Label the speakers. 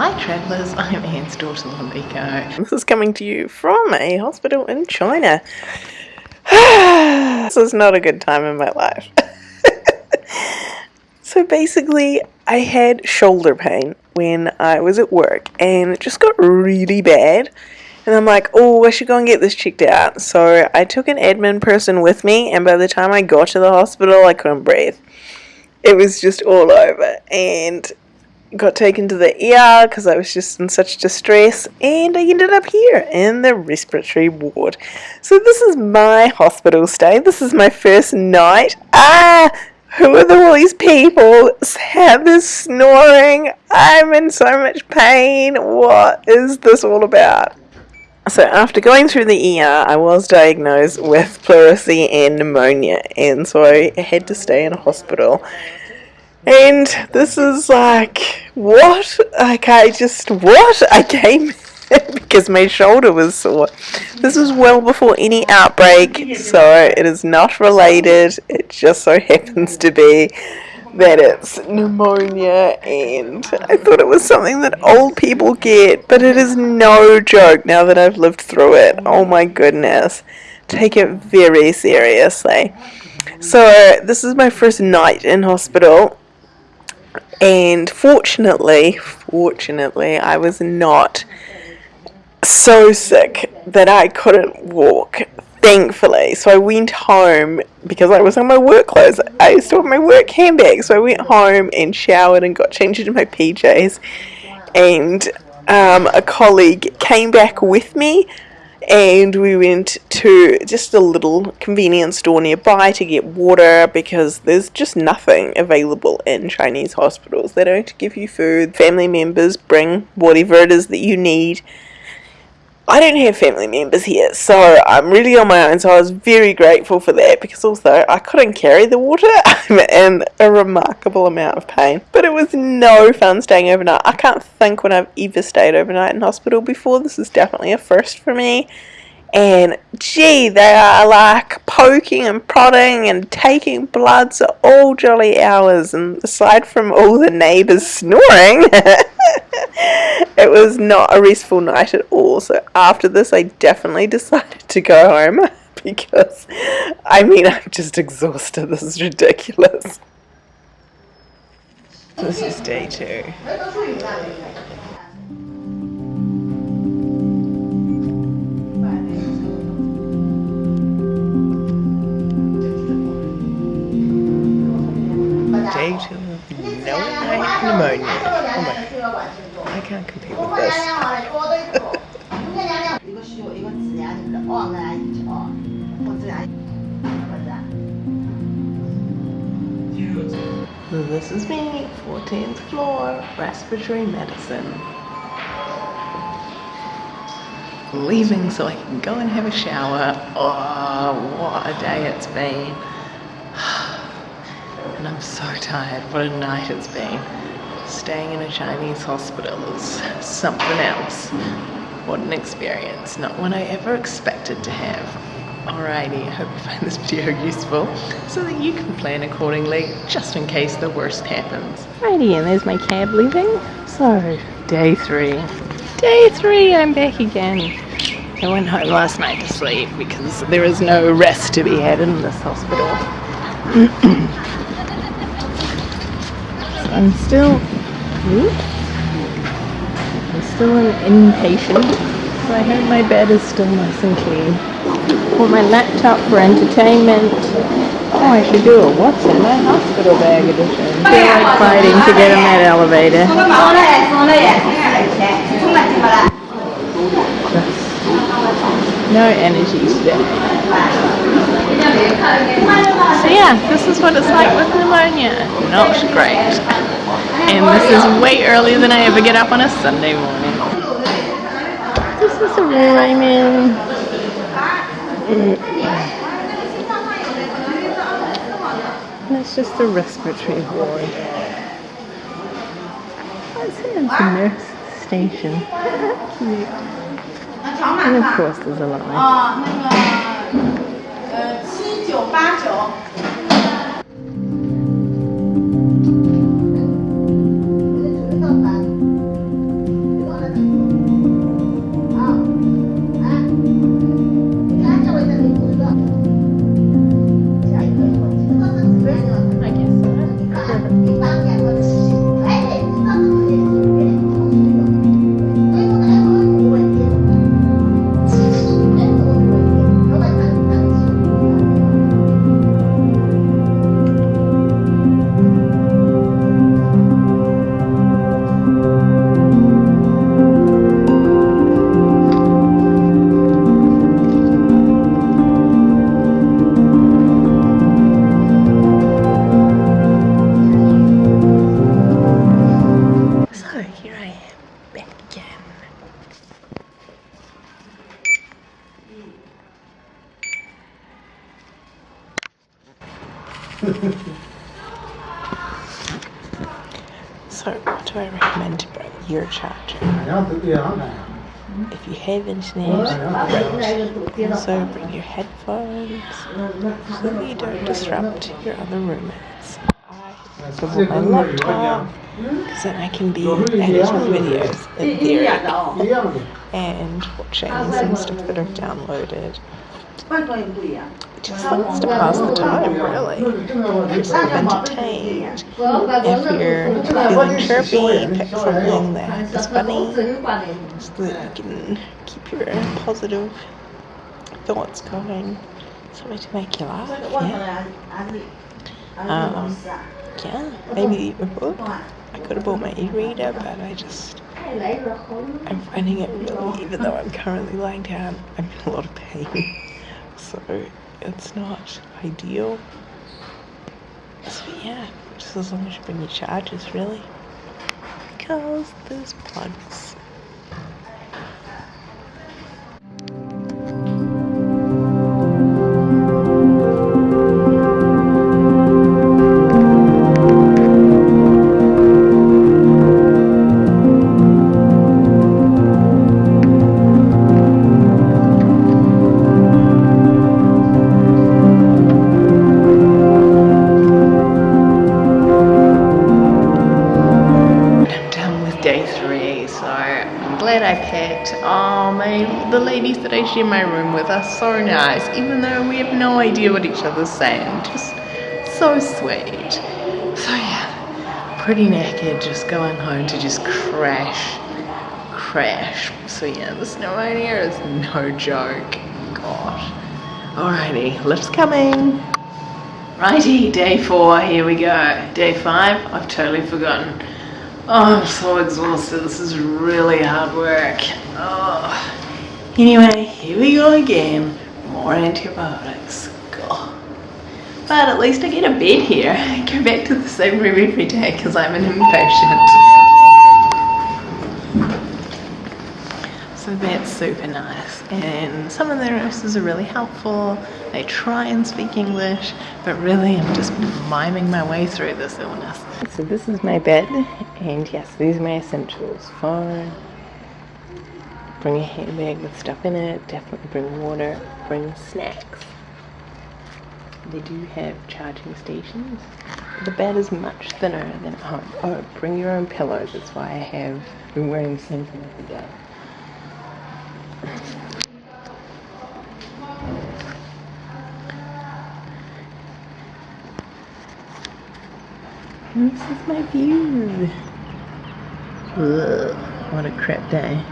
Speaker 1: Hi travellers, I'm Anne's daughter Lamiko. This is coming to you from a hospital in China. this is not a good time in my life. so basically, I had shoulder pain when I was at work and it just got really bad. And I'm like, oh, I should go and get this checked out. So I took an admin person with me, and by the time I got to the hospital, I couldn't breathe. It was just all over. And got taken to the ER because I was just in such distress, and I ended up here in the respiratory ward. So, this is my hospital stay. This is my first night. Ah! Who are all these people? Sam is snoring. I'm in so much pain. What is this all about? So, after going through the ER, I was diagnosed with pleurisy and pneumonia, and so I had to stay in a hospital. And this is like, what? Like, I just, what? I came because my shoulder was sore. This was well before any outbreak, so it is not related. It just so happens to be that it's pneumonia, and I thought it was something that old people get, but it is no joke now that I've lived through it. Oh my goodness. Take it very seriously. So, this is my first night in hospital and fortunately, fortunately, I was not so sick that I couldn't walk. Thankfully, so I went home because I was in my work clothes. I still have my work handbag, so I went home and showered and got changed into my PJs. And um, a colleague came back with me and we went to just a little convenience store nearby to get water because there's just nothing available in Chinese hospitals. They don't give you food. Family members bring whatever it is that you need. I don't have family members here, so I'm really on my own. So I was very grateful for that because also I couldn't carry the water. I'm in a remarkable amount of pain, but it was no fun staying overnight. I can't think when I've ever stayed overnight in hospital before. This is definitely a first for me and gee, they are like poking and prodding and taking bloods at all jolly hours. And aside from all the neighbours snoring, it was not a restful night at all. So after this, I definitely decided to go home because I mean, I'm just exhausted. This is ridiculous. This is day two. This is me, 14th floor, respiratory medicine. Leaving so I can go and have a shower. Oh, what a day it's been and I'm so tired. What a night it's been. Staying in a Chinese hospital is something else. What an experience. Not one I ever expected to have. Alrighty, I hope you find this video useful so that you can plan accordingly just in case the worst happens. Alrighty, and there's my cab leaving. So, day three. Day three, I'm back again. I went home last night to sleep because there is no rest to be had in this hospital. I'm still, I'm still an inpatient, so I hope my bed is still nice and clean. For my laptop for entertainment. Oh, I should do a what's in my hospital bag edition. Feel like fighting to get in that elevator. no energy today. So yeah, this is what it's like with pneumonia. Not great. And this is way earlier than I ever get up on a Sunday morning. This is a room I'm in. That's just a respiratory ward. It, it's a nurse station. and of course there's a line. Your charger? If you have internet, great. Also, bring your headphones so that you don't disrupt your other roommates. I brought my laptop because then I can be editing videos in theory and watching some stuff that I've downloaded. Just wants to pass the time, really. Just be entertained. If you're feeling chirpy, pick something that is funny so that you can keep your positive thoughts going. Something to make you laugh, yeah. Um, yeah, maybe a book. I could have bought my e-reader, but I just I'm finding it really, even though I'm currently lying down, I'm in a lot of pain. So it's not ideal. So yeah, just as long as you bring your charges really. Because there's plugs. Three, so I'm glad I picked. Oh, my, the ladies that I share my room with are so nice, even though we have no idea what each other's saying. Just so sweet. So yeah, pretty naked, just going home to just crash, crash. So yeah, the snow out here is no joke. Gosh. Alrighty, lift's coming. Righty, day four, here we go. Day five, I've totally forgotten. Oh, I'm so exhausted. This is really hard work. Oh. Anyway, here we go again. More antibiotics. God. But at least I get a bed here. I go back to the same room every day because I'm an impatient. So that's super nice. And some of the nurses are really helpful. They try and speak English, but really I'm just miming my way through this illness. So this is my bed, and yes, these are my essentials. Phone, bring a handbag with stuff in it, definitely bring water, bring snacks. They do have charging stations. The bed is much thinner than at home. Oh, bring your own pillows. That's why I have been wearing the same thing every day. This is my view. Ugh, what a crap day.